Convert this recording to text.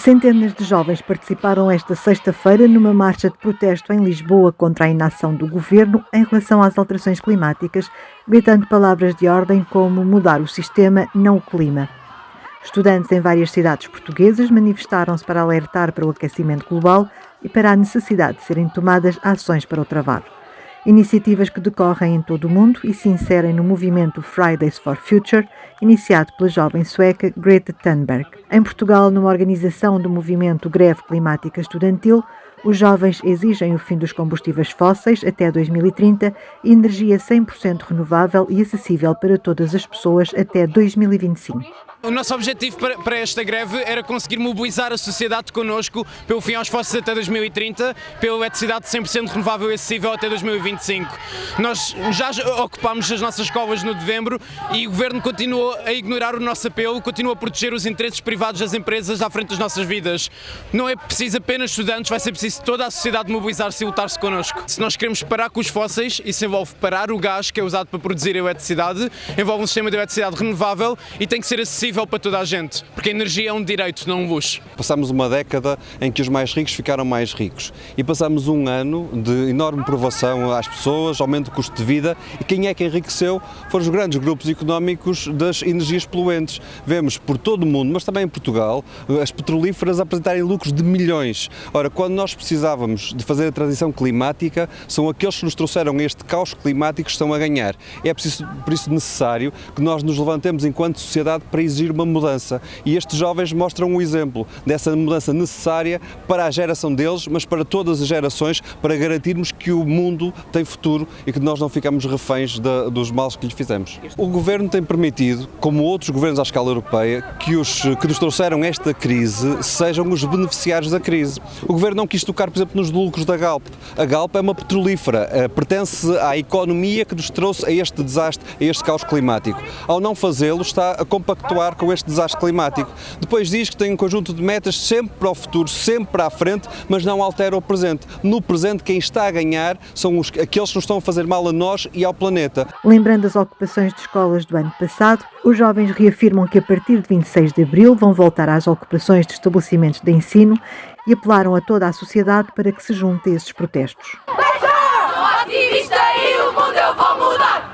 Centenas de jovens participaram esta sexta-feira numa marcha de protesto em Lisboa contra a inação do governo em relação às alterações climáticas, gritando palavras de ordem como mudar o sistema, não o clima. Estudantes em várias cidades portuguesas manifestaram-se para alertar para o aquecimento global e para a necessidade de serem tomadas ações para o travar. Iniciativas que decorrem em todo o mundo e se inserem no movimento Fridays for Future, iniciado pela jovem sueca Greta Thunberg. Em Portugal, numa organização do movimento Greve Climática Estudantil, os jovens exigem o fim dos combustíveis fósseis até 2030 e energia 100% renovável e acessível para todas as pessoas até 2025. O nosso objetivo para, esta greve era conseguir mobilizar a sociedade connosco pelo fim aos fósseis até 2030, pela eletricidade 100% renovável e acessível até 2025. Nós já ocupámos as nossas escolas no dezembro e o Governo continua a ignorar o nosso apelo, continua a proteger os interesses privados das empresas à frente das nossas vidas. Não é preciso apenas estudantes, vai ser preciso toda a sociedade mobilizar-se e lutar-se connosco. Se nós queremos parar com os fósseis, isso envolve parar o gás que é usado para produzir a eletricidade, envolve um sistema de eletricidade renovável e tem que ser acessível acessível para toda a gente, porque a energia é um direito, não um luxo. Passamos uma década em que os mais ricos ficaram mais ricos e passamos um ano de enorme provação às pessoas, aumento do custo de vida e quem é que enriqueceu foram os grandes grupos económicos das energias poluentes. Vemos por todo o mundo, mas também em Portugal, as petrolíferas apresentarem lucros de milhões. Ora, quando nós precisávamos de fazer a transição climática, são aqueles que nos trouxeram este caos climático que estão a ganhar. É preciso, por isso necessário que nós nos levantemos enquanto sociedade para exigir exigir uma mudança. E estes jovens mostram um exemplo dessa mudança necessária para a geração deles, mas para todas as gerações, para garantirmos que o mundo tem futuro e que nós não ficamos reféns de, dos males que lhe fizemos. O Governo tem permitido, como outros governos à escala europeia, que os que nos trouxeram esta crise sejam os beneficiários da crise. O Governo não quis tocar, por exemplo, nos lucros da Galp. A Galp é uma petrolífera, eh, pertence à economia que nos trouxe a este desastre, a este caos climático. Ao não fazê-lo, está a compactuar lidar com este desastre climático. Depois diz que tem um conjunto de metas sempre para o futuro, sempre para a frente, mas não altera o presente. No presente, quem está a ganhar são os, aqueles que nos estão a fazer mal a nós e ao planeta. Lembrando as ocupações de escolas do ano passado, os jovens reafirmam que a partir de 26 de abril vão voltar às ocupações de estabelecimentos de ensino e apelaram a toda a sociedade para que se junte a esses protestos. Ativista e o mundo eu vou mudar!